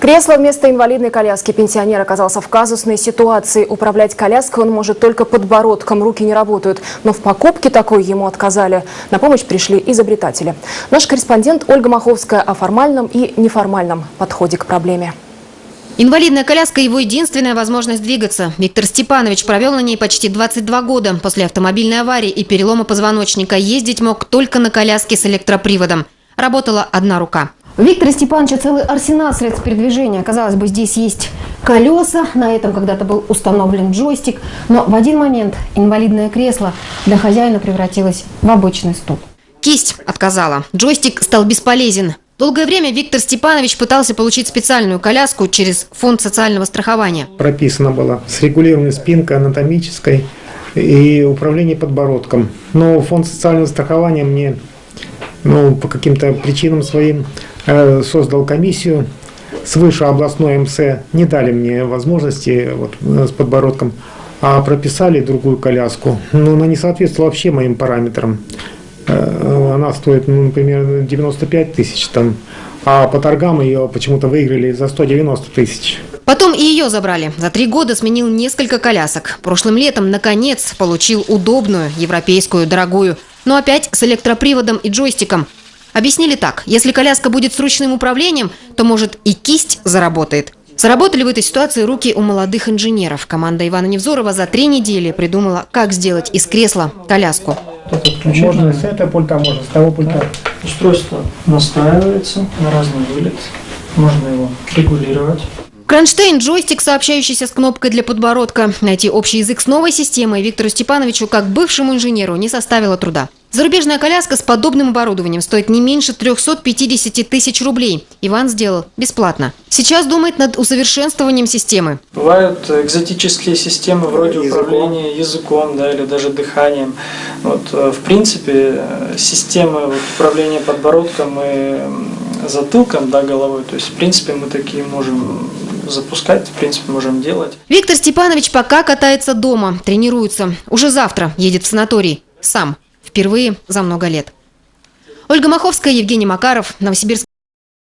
Кресло вместо инвалидной коляски. Пенсионер оказался в казусной ситуации. Управлять коляской он может только подбородком, руки не работают. Но в покупке такой ему отказали. На помощь пришли изобретатели. Наш корреспондент Ольга Маховская о формальном и неформальном подходе к проблеме. Инвалидная коляска – его единственная возможность двигаться. Виктор Степанович провел на ней почти 22 года. После автомобильной аварии и перелома позвоночника ездить мог только на коляске с электроприводом. Работала одна рука. У Виктора Степановича целый арсенал средств передвижения. Казалось бы, здесь есть колеса, на этом когда-то был установлен джойстик, но в один момент инвалидное кресло для хозяина превратилось в обычный стул. Кисть отказала. Джойстик стал бесполезен. Долгое время Виктор Степанович пытался получить специальную коляску через фонд социального страхования. Прописано было с регулированной спинкой анатомической и управление подбородком. Но фонд социального страхования мне ну, по каким-то причинам своим создал комиссию свыше областной МС, не дали мне возможности вот, э, с подбородком, а прописали другую коляску. Но она не соответствовала вообще моим параметрам. Э, она стоит, ну, например, 95 тысяч там, а по торгам ее почему-то выиграли за 190 тысяч. Потом и ее забрали. За три года сменил несколько колясок. Прошлым летом, наконец, получил удобную, европейскую, дорогую. Но опять с электроприводом и джойстиком – Объяснили так. Если коляска будет с ручным управлением, то, может, и кисть заработает. Заработали в этой ситуации руки у молодых инженеров. Команда Ивана Невзорова за три недели придумала, как сделать из кресла коляску. Можно с этого пульта, можно с того пульта. Устройство настраивается на разный вылет. Можно его регулировать. Кронштейн – джойстик, сообщающийся с кнопкой для подбородка. Найти общий язык с новой системой Виктору Степановичу, как бывшему инженеру, не составило труда. Зарубежная коляска с подобным оборудованием стоит не меньше 350 тысяч рублей. Иван сделал бесплатно. Сейчас думает над усовершенствованием системы. Бывают экзотические системы вроде языком. управления языком да, или даже дыханием. Вот, э, в принципе, системы управления подбородком и затылком да, головой, то есть в принципе мы такие можем запускать, в принципе, можем делать. Виктор Степанович пока катается дома, тренируется. Уже завтра едет в санаторий. Сам. Впервые за много лет. Ольга Маховская, Евгений Макаров, Новосибирск.